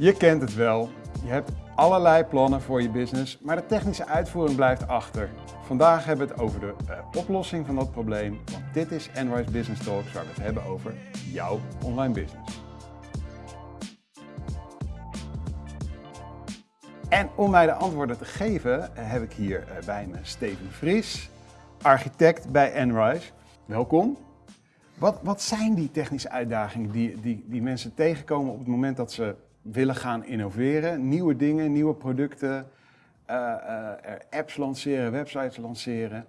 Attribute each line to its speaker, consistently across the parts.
Speaker 1: Je kent het wel. Je hebt allerlei plannen voor je business, maar de technische uitvoering blijft achter. Vandaag hebben we het over de uh, oplossing van dat probleem, want dit is Enrise Business Talks waar we het hebben over jouw online business. En om mij de antwoorden te geven uh, heb ik hier uh, bij me Steven Vries, architect bij Enrise. Welkom. Wat, wat zijn die technische uitdagingen die, die, die mensen tegenkomen op het moment dat ze willen gaan innoveren, nieuwe dingen, nieuwe producten, uh, uh, apps lanceren, websites lanceren.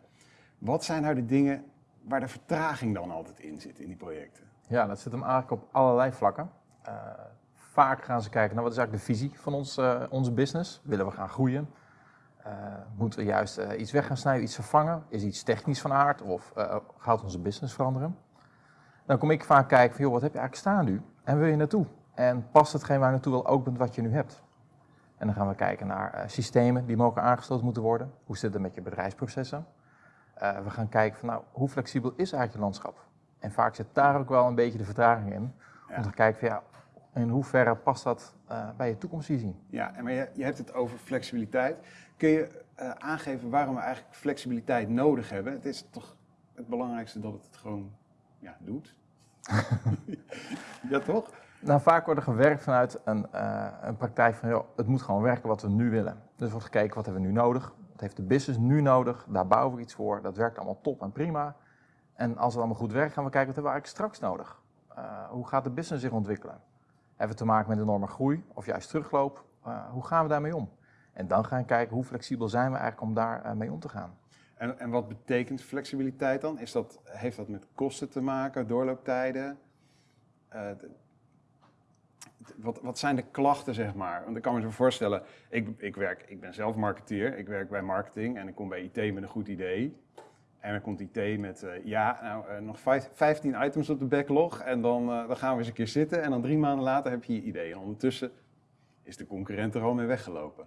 Speaker 1: Wat zijn nou de dingen waar de vertraging dan altijd in zit in die projecten?
Speaker 2: Ja, dat zit hem eigenlijk op allerlei vlakken. Uh, vaak gaan ze kijken naar wat is eigenlijk de visie van ons, onze business. Willen we gaan groeien? moeten we juist iets weg gaan snijden, iets vervangen? Is iets technisch van aard of gaat onze business veranderen? Dan kom ik vaak kijken van, joh, wat heb je eigenlijk staan nu? En wil je naartoe? En past hetgeen waar je naartoe wil ook wat je nu hebt? En dan gaan we kijken naar uh, systemen die mogen aangesloten moeten worden. Hoe zit het met je bedrijfsprocessen? Uh, we gaan kijken van nou, hoe flexibel is eigenlijk je landschap? En vaak zit daar ook wel een beetje de vertraging in. Ja. Om te kijken van ja, in hoeverre past dat uh, bij je toekomstvisie?
Speaker 1: Ja, en maar je, je hebt het over flexibiliteit. Kun je aangeven waarom we eigenlijk flexibiliteit nodig hebben? Het is toch het belangrijkste dat het het gewoon ja, doet? ja, toch?
Speaker 2: Nou, vaak wordt er gewerkt vanuit een, uh, een praktijk van, joh, het moet gewoon werken wat we nu willen. Dus wordt gekeken, wat hebben we nu nodig? Wat heeft de business nu nodig? Daar bouwen we iets voor. Dat werkt allemaal top en prima. En als het allemaal goed werkt, gaan we kijken, wat hebben we eigenlijk straks nodig? Uh, hoe gaat de business zich ontwikkelen? Hebben we te maken met enorme groei of juist terugloop? Uh, hoe gaan we daarmee om? En dan gaan kijken, hoe flexibel zijn we eigenlijk om daarmee mee om te gaan?
Speaker 1: En, en wat betekent flexibiliteit dan? Is dat, heeft dat met kosten te maken, doorlooptijden? Wat, wat zijn de klachten, zeg maar? Want ik kan me zo voorstellen, ik, ik, werk, ik ben zelf marketeer, ik werk bij marketing en ik kom bij IT met een goed idee. En dan komt IT met, uh, ja, nou, uh, nog vijf, 15 items op de backlog en dan, uh, dan gaan we eens een keer zitten en dan drie maanden later heb je je idee. En ondertussen is de concurrent er al mee weggelopen.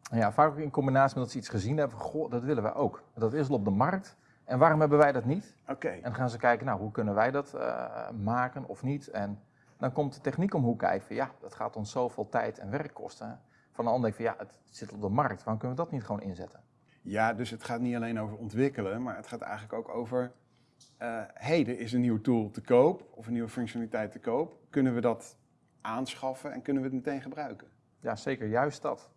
Speaker 2: Ja, vaak ook in combinatie met dat ze iets gezien hebben, goh, dat willen we ook. Dat is al op de markt. En waarom hebben wij dat niet?
Speaker 1: Oké. Okay.
Speaker 2: En dan gaan ze kijken, nou, hoe kunnen wij dat maken of niet? En dan komt de techniek om hoe kijken. Ja, dat gaat ons zoveel tijd en werk kosten. Van de ander denk ik van ja, het zit op de markt. Waarom kunnen we dat niet gewoon inzetten?
Speaker 1: Ja, dus het gaat niet alleen over ontwikkelen, maar het gaat eigenlijk ook over... Uh, hey, er is een nieuwe tool te koop of een nieuwe functionaliteit te koop. Kunnen we dat aanschaffen en kunnen we het meteen gebruiken?
Speaker 2: Ja, zeker. Juist dat.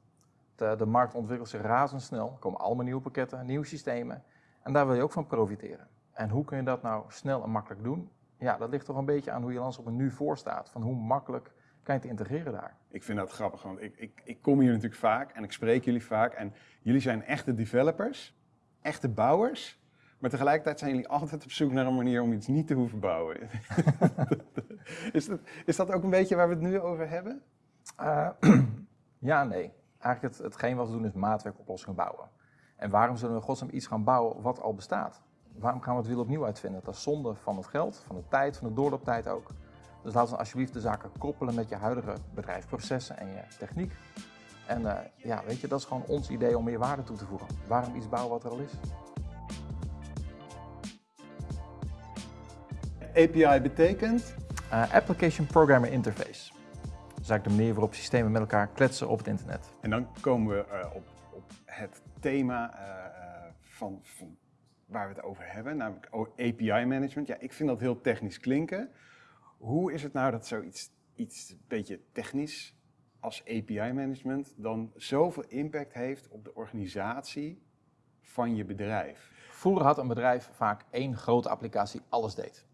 Speaker 2: De, de markt ontwikkelt zich razendsnel. Er komen allemaal nieuwe pakketten, nieuwe systemen. En daar wil je ook van profiteren. En hoe kun je dat nou snel en makkelijk doen? Ja, dat ligt toch een beetje aan hoe je landschap er nu voor staat. Van hoe makkelijk kan je het integreren daar?
Speaker 1: Ik vind dat grappig, want ik, ik, ik kom hier natuurlijk vaak en ik spreek jullie vaak. En jullie zijn echte developers, echte bouwers. Maar tegelijkertijd zijn jullie altijd op zoek naar een manier om iets niet te hoeven bouwen. is, dat, is dat ook een beetje waar we het nu over hebben?
Speaker 2: Uh, ja, nee. Eigenlijk het, hetgeen wat we doen is maatwerkoplossingen bouwen. En waarom zullen we godsnaam iets gaan bouwen wat al bestaat? Waarom gaan we het wiel opnieuw uitvinden? Dat is zonde van het geld, van de tijd, van de doorlooptijd ook. Dus laten we alsjeblieft de zaken koppelen met je huidige bedrijfsprocessen en je techniek. En uh, ja, weet je, dat is gewoon ons idee om meer waarde toe te voegen. Waarom iets bouwen wat er al is?
Speaker 1: API betekent?
Speaker 2: Uh, Application Programmer Interface. Dat is eigenlijk de manier waarop systemen met elkaar kletsen op het internet.
Speaker 1: En dan komen we uh, op, op, het thema van, van waar we het over hebben, namelijk API management. Ja, ik vind dat heel technisch klinken. Hoe is het nou dat zoiets iets een beetje technisch als API management dan zoveel impact heeft op de organisatie van je bedrijf?
Speaker 2: Vroeger had een bedrijf vaak één grote applicatie alles deed.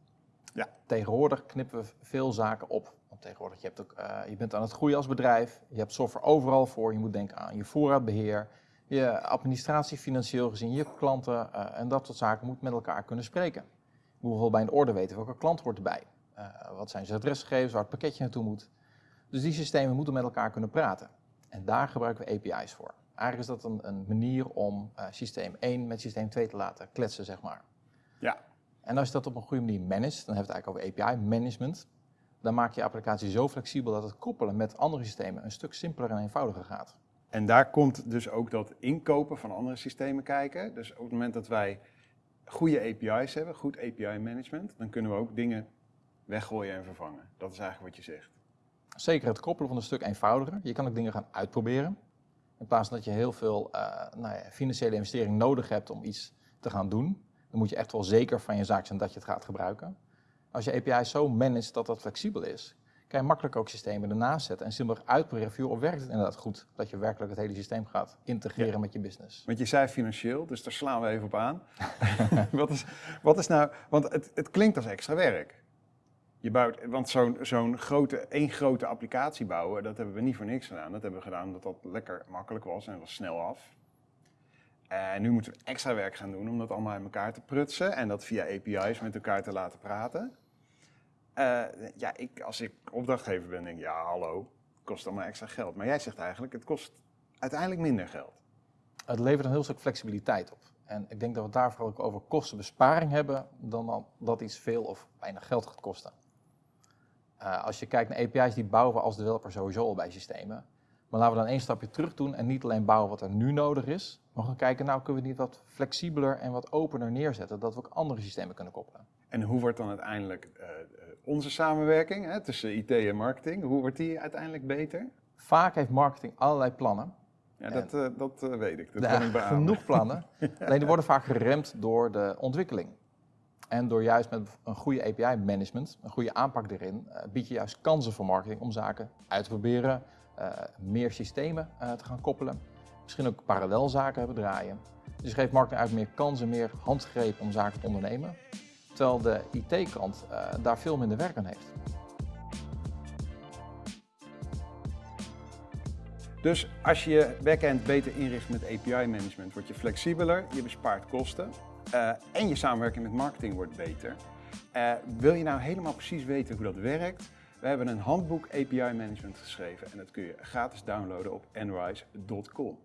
Speaker 2: Ja. Tegenwoordig knippen we veel zaken op. Want tegenwoordig je hebt ook, uh, je bent aan het groeien als bedrijf, je hebt software overal voor, je moet denken aan je voorraadbeheer, je administratie financieel gezien, je klanten uh, en dat soort zaken moet met elkaar kunnen spreken. Je moet bijvoorbeeld bij een order weten welke klant hoort erbij. Uh, wat zijn zijn adresgegevens, waar het pakketje naartoe moet. Dus die systemen moeten met elkaar kunnen praten. En daar gebruiken we API's voor. Eigenlijk is dat een, een manier om uh, systeem 1 met systeem 2 te laten kletsen, zeg maar.
Speaker 1: Ja.
Speaker 2: En als je dat op een goede manier managt, dan hebben we het eigenlijk over API management. Dan maak je je applicatie zo flexibel dat het koppelen met andere systemen een stuk simpeler en eenvoudiger gaat.
Speaker 1: En daar komt dus ook dat inkopen van andere systemen kijken. Dus op het moment dat wij goede API's hebben, goed API management, dan kunnen we ook dingen weggooien en vervangen. Dat is eigenlijk wat je zegt.
Speaker 2: Zeker het koppelen van een stuk eenvoudiger. Je kan ook dingen gaan uitproberen. In plaats van dat je heel veel uh, nou ja, financiële investering nodig hebt om iets te gaan doen, dan moet je echt wel zeker van je zaak zijn dat je het gaat gebruiken. Als je API zo managt dat dat flexibel is, kan je makkelijk ook systemen ernaast zetten en simpelweg uitproberen of werkt het inderdaad goed dat je werkelijk het hele systeem gaat integreren met je business.
Speaker 1: Want je zei financieel, dus daar slaan we even op aan. wat, is, wat is nou, want het, het klinkt als extra werk. Je bouwt, want zo'n zo'n grote, één grote applicatie bouwen, dat hebben we niet voor niks gedaan. Dat hebben we gedaan omdat dat lekker makkelijk was en was snel af. En nu moeten we extra werk gaan doen om dat allemaal in elkaar te prutsen en dat via API's met elkaar te laten praten. Uh, ja, ik, als ik opdrachtgever ben, denk ik, ja, hallo, kost allemaal extra geld. Maar jij zegt eigenlijk, het kost uiteindelijk minder geld.
Speaker 2: Het levert een heel stuk flexibiliteit op. En ik denk dat we daar vooral ook over kostenbesparing hebben, dan dat iets veel of weinig geld gaat kosten. Uh, als je kijkt naar API's, die bouwen we als developer sowieso al bij systemen. Maar laten we dan één stapje terug doen en niet alleen bouwen wat er nu nodig is, maar gaan kijken, nou kunnen we het niet wat flexibeler en wat opener neerzetten, dat we ook andere systemen kunnen koppelen.
Speaker 1: En hoe wordt dan uiteindelijk uh, onze samenwerking hè, tussen IT en marketing, hoe wordt die uiteindelijk beter?
Speaker 2: Vaak heeft marketing allerlei plannen.
Speaker 1: Ja, dat, uh, dat uh, weet ik. Dat
Speaker 2: ja, kan ik genoeg plannen. Alleen die worden vaak geremd door de ontwikkeling. En door juist met een goede API-management, een goede aanpak erin, bied je juist kansen voor marketing om zaken uit te proberen, meer systemen te gaan koppelen. Misschien ook parallel zaken hebben draaien. Dus geeft marketing uit meer kansen, meer handgrepen om zaken te ondernemen. Terwijl de IT-kant uh, daar veel minder werk aan heeft.
Speaker 1: Dus als je je backend beter inricht met API-management, word je flexibeler, je bespaart kosten uh, en je samenwerking met marketing wordt beter. Uh, wil je nou helemaal precies weten hoe dat werkt? We hebben een handboek API-management geschreven en dat kun je gratis downloaden op enrise.com.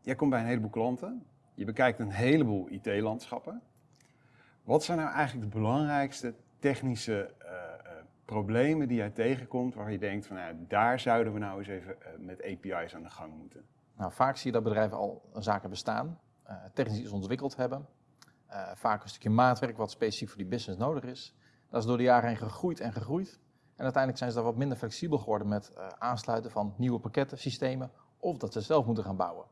Speaker 1: Jij komt bij een heleboel klanten, je bekijkt een heleboel IT-landschappen. Wat zijn nou eigenlijk de belangrijkste technische uh, uh, problemen die jij tegenkomt waar je denkt van nou, daar zouden we nou eens even uh, met API's aan de gang moeten?
Speaker 2: Nou, vaak zie je dat bedrijven al zaken bestaan, technisch iets ontwikkeld hebben. vaak een stukje maatwerk wat specifiek voor die business nodig is. Dat is door de jaren heen gegroeid en gegroeid. En uiteindelijk zijn ze daar wat minder flexibel geworden met aansluiten van nieuwe pakketten, systemen of dat ze zelf moeten gaan bouwen.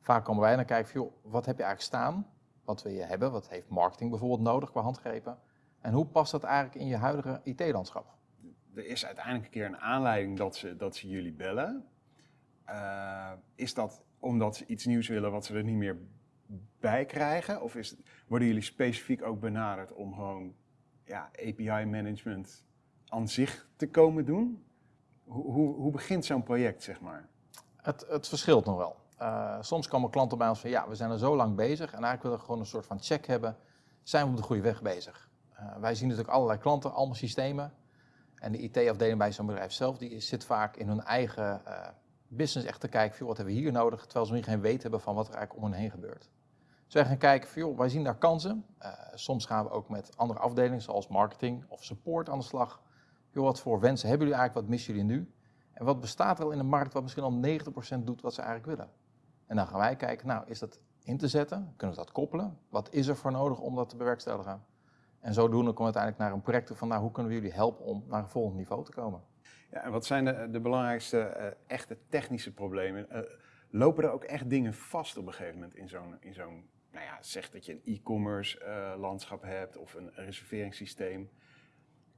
Speaker 2: Vaak komen wij naar kijken, joh, wat heb je eigenlijk staan? Wat wil je hebben? Wat heeft marketing bijvoorbeeld nodig qua handgrepen? En hoe past dat eigenlijk in je huidige IT-landschap?
Speaker 1: Er is uiteindelijk een keer een aanleiding dat ze, dat ze jullie bellen. Uh, is dat omdat ze iets nieuws willen wat ze er niet meer bij krijgen? Of is, worden jullie specifiek ook benaderd om gewoon ja, API-management aan zich te komen doen? Hoe, hoe, hoe begint zo'n project, zeg maar?
Speaker 2: Het, het verschilt nog wel. Uh, soms komen klanten bij ons van ja, we zijn er zo lang bezig en eigenlijk willen we gewoon een soort van check hebben. Zijn we op de goede weg bezig? Uh, wij zien natuurlijk allerlei klanten, allemaal systemen. En de IT-afdeling bij zo'n bedrijf zelf, die zit vaak in hun eigen uh, business echt te kijken, wat hebben we hier nodig? Terwijl ze nog geen weet hebben van wat er eigenlijk om hen heen gebeurt. Dus wij gaan kijken, joh, wij zien daar kansen. soms gaan we ook met andere afdelingen, zoals marketing of support aan de slag. Joh, wat voor wensen hebben jullie eigenlijk, wat missen jullie nu? En wat bestaat er al in de markt wat misschien al 90% doet wat ze eigenlijk willen? En dan gaan wij kijken, nou, is dat in te zetten? Kunnen we dat koppelen? Wat is er voor nodig om dat te bewerkstelligen? En zodoende komen we uiteindelijk naar een project van, nou, hoe kunnen we jullie helpen om naar een volgend niveau te komen?
Speaker 1: Ja, en wat zijn de, de belangrijkste uh, echte technische problemen? Uh, lopen er ook echt dingen vast op een gegeven moment in zo'n, in zo'n nou ja, zeg dat je een e-commerce uh, landschap hebt of een reserveringssysteem.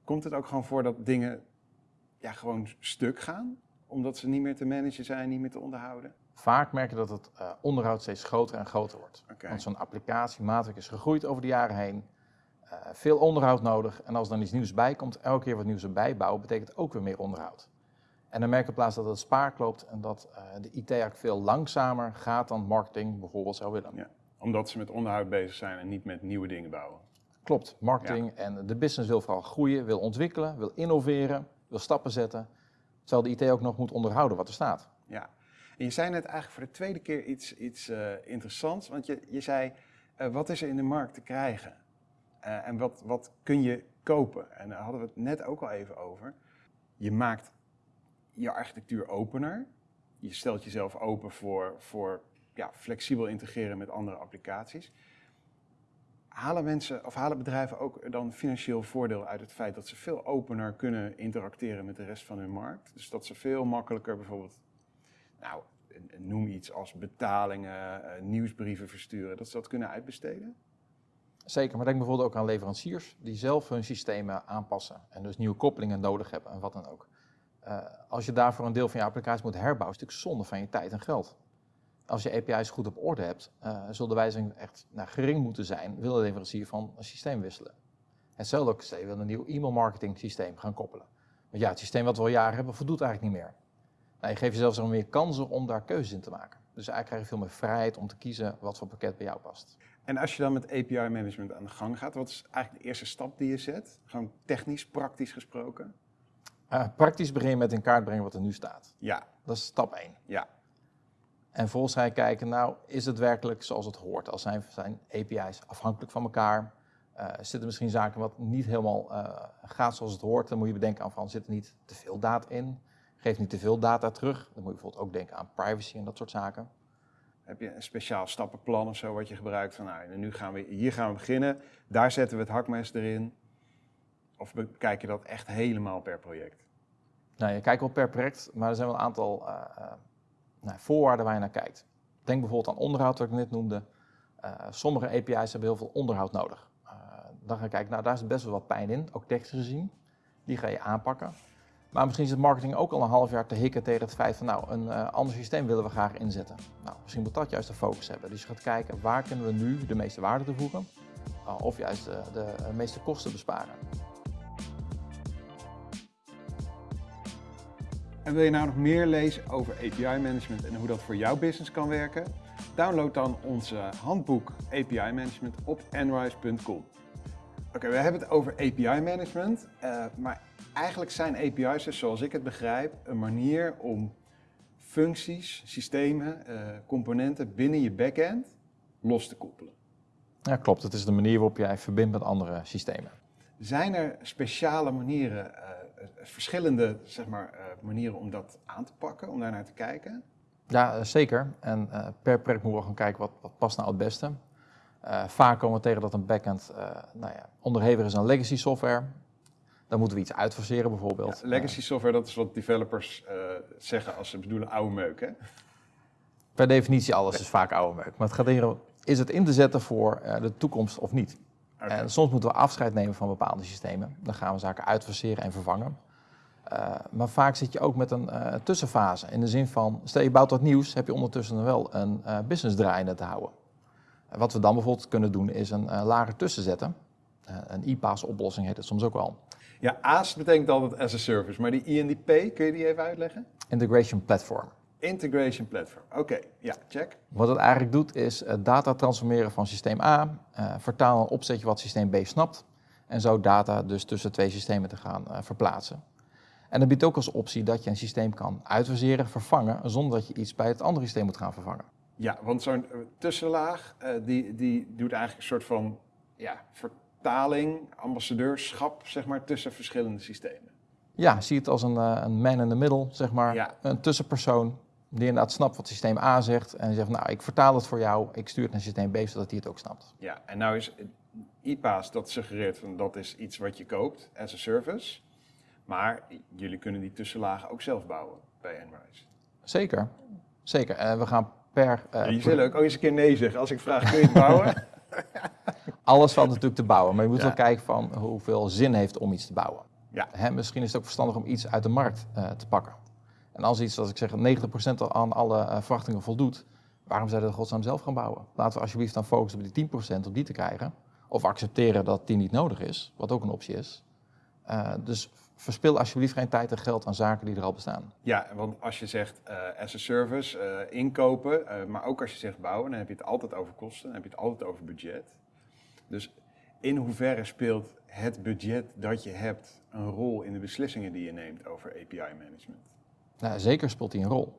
Speaker 1: Komt het ook gewoon voor dat dingen ja, gewoon stuk gaan? Omdat ze niet meer te managen zijn, niet meer te onderhouden?
Speaker 2: Vaak merk je dat het uh, onderhoud steeds groter en groter wordt. Okay. Want zo'n applicatie, maatwerk is gegroeid over de jaren heen. Uh, veel onderhoud nodig. En als er dan iets nieuws bij komt, elke keer wat nieuws erbij bouwen, betekent ook weer meer onderhoud. En dan merk je in plaats dat het spaar loopt en dat uh, de IT eigenlijk veel langzamer gaat dan marketing bijvoorbeeld zou willen. Ja,
Speaker 1: omdat ze met onderhoud bezig zijn en niet met nieuwe dingen bouwen.
Speaker 2: Klopt, marketing ja. en de business wil vooral groeien, wil ontwikkelen, wil innoveren, wil stappen zetten. Terwijl de IT ook nog moet onderhouden wat er staat.
Speaker 1: Ja, je zei net eigenlijk voor de tweede keer iets, iets uh, interessants, want je, je zei, uh, wat is er in de markt te krijgen? Uh, en wat, wat kun je kopen? En daar hadden we het net ook al even over. Je maakt je architectuur opener. Je stelt jezelf open voor, voor ja, flexibel integreren met andere applicaties. halen mensen of halen bedrijven ook dan financieel voordeel uit het feit dat ze veel opener kunnen interacteren met de rest van hun markt? Dus dat ze veel makkelijker bijvoorbeeld, nou, noem iets als betalingen, uh, nieuwsbrieven versturen, dat ze dat kunnen uitbesteden?
Speaker 2: Zeker, maar denk bijvoorbeeld ook aan leveranciers die zelf hun systemen aanpassen en dus nieuwe koppelingen nodig hebben en wat dan ook. Uh, als je daarvoor een deel van je applicatie moet herbouwen, is het natuurlijk zonde van je tijd en geld. Als je API's goed op orde hebt, uh, zullen de wijzigingen echt nou, gering moeten zijn, wil de leverancier van een systeem wisselen. Hetzelfde ook, wil een nieuw e-mail marketing systeem gaan koppelen. Want ja, het systeem wat we al jaren hebben, voldoet eigenlijk niet meer. Nou, je geeft jezelf zo meer kansen om daar keuzes in te maken. Dus eigenlijk krijg je veel meer vrijheid om te kiezen wat voor pakket bij jou past.
Speaker 1: En als je dan met API management aan de gang gaat, wat is eigenlijk de eerste stap die je zet? Gewoon technisch, praktisch gesproken?
Speaker 2: Uh, praktisch beginnen met in kaart brengen wat er nu staat.
Speaker 1: Ja.
Speaker 2: Dat is stap 1.
Speaker 1: Ja.
Speaker 2: En vervolgens ga je kijken, nou, is het werkelijk zoals het hoort? Als zijn, zijn API's afhankelijk van elkaar? Uh, zitten misschien zaken wat niet helemaal uh, gaat zoals het hoort? Dan moet je bedenken aan van, zit er niet te veel data in? Geef niet te veel data terug. Dan moet je bijvoorbeeld ook denken aan privacy en dat soort zaken.
Speaker 1: Heb je een speciaal stappenplan of zo wat je gebruikt? Van nou, nu gaan we, hier gaan we beginnen, daar zetten we het hakmes erin. Of bekijk je dat echt helemaal per project?
Speaker 2: Nou, je kijkt wel per project, maar er zijn wel een aantal uh, uh, nou, voorwaarden waar je naar kijkt. Denk bijvoorbeeld aan onderhoud, wat ik net noemde. Uh, sommige API's hebben heel veel onderhoud nodig. dan ga je kijken, nou daar is best wel wat pijn in, ook technisch gezien. Die ga je aanpakken. Maar misschien is het marketing ook al een half jaar te hikken tegen het feit van nou, een uh, ander systeem willen we graag inzetten. Nou, misschien moet dat juist de focus hebben. Dus je gaat kijken waar kunnen we nu de meeste waarde toevoegen uh, of juist de, de, de meeste kosten besparen.
Speaker 1: En wil je nou nog meer lezen over API management en hoe dat voor jouw business kan werken? Download dan onze handboek API management op enrise.com. Oké, we hebben het over API management, maar eigenlijk zijn API's, dus zoals ik het begrijp, een manier om functies, systemen, uh, componenten binnen je backend los te koppelen.
Speaker 2: Ja, klopt. Het is de manier waarop jij verbindt met andere systemen.
Speaker 1: Zijn er speciale manieren, uh, verschillende zeg maar, uh, manieren om dat aan te pakken, om daar naar te kijken?
Speaker 2: Ja, zeker. En per project moeten we gaan kijken wat, wat past nou het beste. vaak komen we tegen dat een backend nou ja, onderhevig is aan legacy software. Dan moeten we iets uitfaseren bijvoorbeeld.
Speaker 1: Ja, legacy software, dat is wat developers uh, zeggen als ze bedoelen oude meuk, hè?
Speaker 2: Per definitie, alles is vaak oude meuk. Maar het gaat erom, is het in te zetten voor uh, de toekomst of niet? Okay. En soms moeten we afscheid nemen van bepaalde systemen. Dan gaan we zaken uitfaseren en vervangen. Uh, maar vaak zit je ook met een tussenfase. In de zin van, stel je bouwt wat nieuws, heb je ondertussen wel een business draaiende te houden. wat we dan bijvoorbeeld kunnen doen, is een lager tussen zetten. Een IPaaS oplossing heet het soms ook wel.
Speaker 1: Ja, AAS betekent altijd as a service, maar die INDP, kun je die even uitleggen?
Speaker 2: Integration Platform.
Speaker 1: Integration Platform, oké, okay. ja, check.
Speaker 2: Wat het eigenlijk doet is uh, data transformeren van systeem A, uh, vertalen een opzetje wat systeem B snapt en zo data dus tussen twee systemen te gaan uh, verplaatsen. En dat biedt ook als optie dat je een systeem kan uitfaseren, vervangen, zonder dat je iets bij het andere systeem moet gaan vervangen.
Speaker 1: Ja, want zo'n tussenlaag, die, die doet eigenlijk een soort van ja, taling, ambassadeurschap, zeg maar, tussen verschillende systemen.
Speaker 2: Ja, zie het als een, uh, een man in the middle, zeg maar. Ja. Een tussenpersoon die inderdaad snapt wat systeem A zegt en zegt, nou, ik vertaal het voor jou, ik stuur het naar systeem B, zodat hij het ook snapt.
Speaker 1: Ja, en nou is IPaaS, dat suggereert van dat is iets wat je koopt as a service, maar jullie kunnen die tussenlagen ook zelf bouwen bij Enrise.
Speaker 2: Zeker, zeker. En uh, we gaan per...
Speaker 1: Uh, je zult ook eens een keer nee zeggen als ik vraag, kun je het bouwen?
Speaker 2: Alles valt natuurlijk te bouwen, maar je moet ja. wel kijken van hoeveel zin heeft om iets te bouwen.
Speaker 1: Ja.
Speaker 2: Hè, misschien is het ook verstandig om iets uit de markt uh, te pakken. En als iets, zoals ik zeg, 90% aan alle uh, verwachtingen voldoet, waarom zou je dat godsnaam zelf gaan bouwen? Laten we alsjeblieft dan focussen op die 10% om die te krijgen. Of accepteren dat die niet nodig is, wat ook een optie is. Uh, dus verspil alsjeblieft geen tijd en geld aan zaken die er al bestaan.
Speaker 1: Ja, want als je zegt uh, as a service, uh, inkopen, maar ook als je zegt bouwen, dan heb je het altijd over kosten, dan heb je het altijd over budget. Dus in hoeverre speelt het budget dat je hebt een rol in de beslissingen die je neemt over API management?
Speaker 2: Nou, zeker speelt die een rol.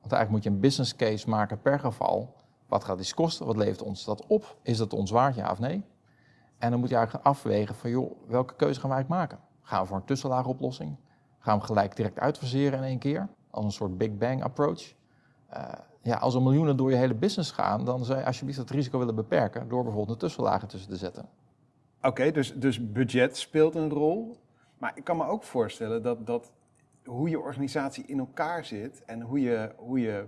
Speaker 2: Want eigenlijk moet je een business case maken per geval. Wat gaat dit kosten? Wat levert ons dat op? Is dat ons waard, ja of nee? En dan moet je eigenlijk afwegen van, joh, welke keuze gaan wij eigenlijk maken? Gaan we voor een tussenlaagoplossing? Gaan we gelijk direct uitfaseren in één keer? Als een soort Big Bang approach? Uh, ja, als er miljoenen door je hele business gaan, dan zou je alsjeblieft dat risico willen beperken door bijvoorbeeld een tussenlagen tussen te zetten.
Speaker 1: Oké, dus, dus budget speelt een rol. Maar ik kan me ook voorstellen dat, dat hoe je organisatie in elkaar zit en hoe je, hoe je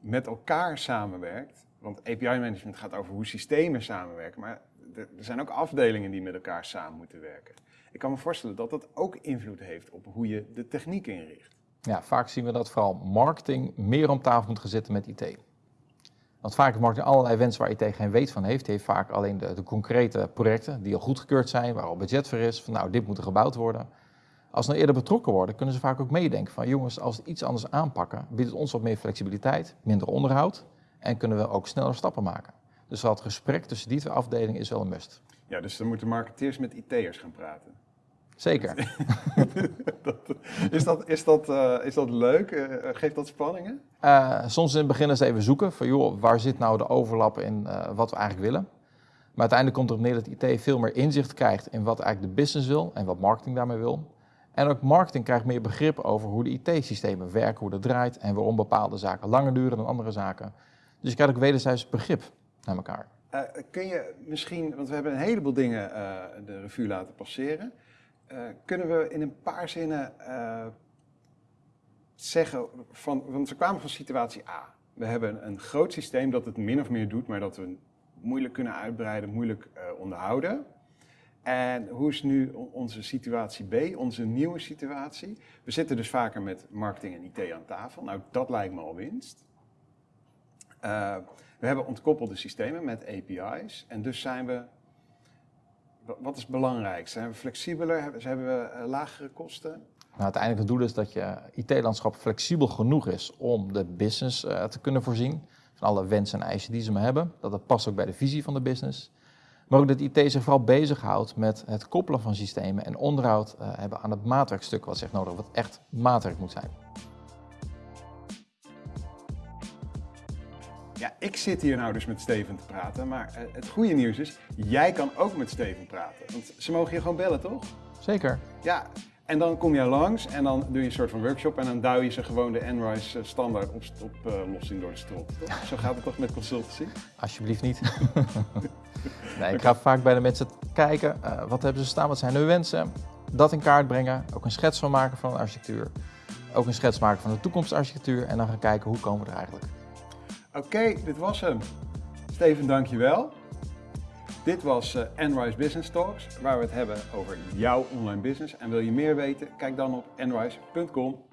Speaker 1: met elkaar samenwerkt. Want API-management gaat over hoe systemen samenwerken, maar er zijn ook afdelingen die met elkaar samen moeten werken. Ik kan me voorstellen dat dat ook invloed heeft op hoe je de techniek inricht.
Speaker 2: Ja, vaak zien we dat vooral marketing meer om tafel moet gaan zitten met IT. Want vaak heeft marketing allerlei wensen waar IT geen weet van heeft. Heeft vaak alleen de, de concrete projecten die al goedgekeurd zijn, waar al budget voor is. Van nou, dit moet er gebouwd worden. Als ze nou eerder betrokken worden, kunnen ze vaak ook meedenken van jongens, als we iets anders aanpakken, biedt het ons wat meer flexibiliteit, minder onderhoud en kunnen we ook sneller stappen maken. Dus dat gesprek tussen die twee afdelingen is wel een must.
Speaker 1: Ja, dus dan moeten marketeers met IT'ers gaan praten.
Speaker 2: Zeker.
Speaker 1: dat, is, dat, is, dat, uh, is dat leuk? Uh, geeft dat spanningen?
Speaker 2: Uh, soms in het begin het even zoeken van joh, waar zit nou de overlap in wat we eigenlijk willen. Maar uiteindelijk komt er neer dat IT veel meer inzicht krijgt in wat eigenlijk de business wil en wat marketing daarmee wil. En ook marketing krijgt meer begrip over hoe de IT-systemen werken, hoe dat draait en waarom bepaalde zaken langer duren dan andere zaken. Dus je krijgt ook wederzijds begrip naar elkaar.
Speaker 1: Kun je misschien, want we hebben een heleboel dingen de revue laten passeren. Uh, kunnen we in een paar zinnen zeggen van, want we kwamen van situatie A. We hebben een groot systeem dat het min of meer doet, maar dat we moeilijk kunnen uitbreiden, moeilijk onderhouden. En hoe is nu onze situatie B, onze nieuwe situatie? We zitten dus vaker met marketing en IT aan tafel. Nou, dat lijkt me al winst. We hebben ontkoppelde systemen met API's. En dus zijn we. Wat is belangrijk? Zijn we flexibeler? Hebben we uh, lagere kosten?
Speaker 2: Nou, uiteindelijk het doel is dat je IT-landschap flexibel genoeg is om de business uh, te kunnen voorzien. Van alle wensen en eisen die ze maar hebben. Dat het past ook bij de visie van de business. Maar ook dat IT zich vooral bezighoudt met het koppelen van systemen en onderhoud uh, hebben aan het maatwerkstuk wat zich nodig, wat echt maatwerk moet zijn.
Speaker 1: Ja, ik zit hier nou dus met Steven te praten, maar uh, het goede nieuws is, jij kan ook met Steven praten. Want ze mogen je gewoon bellen, toch?
Speaker 2: Zeker.
Speaker 1: Ja, en dan kom jij langs en dan doe je een soort van workshop en dan duw je ze gewoon de Enrise standaard op, op uh, lossing door de. Toch? Zo gaat het toch met consultancy?
Speaker 2: Alsjeblieft niet. nee, ik ga vaak bij de mensen kijken, uh, wat hebben ze staan, wat zijn hun wensen. Dat in kaart brengen, ook een schets van maken van een architectuur. Ook een schets maken van de toekomstarchitectuur en dan gaan kijken hoe komen we er eigenlijk.
Speaker 1: Oké, dit was hem. Steven, dankjewel. Dit was uh, Enrise Business Talks, waar we het hebben over jouw online business. En wil je meer weten? Kijk dan op enrise.com.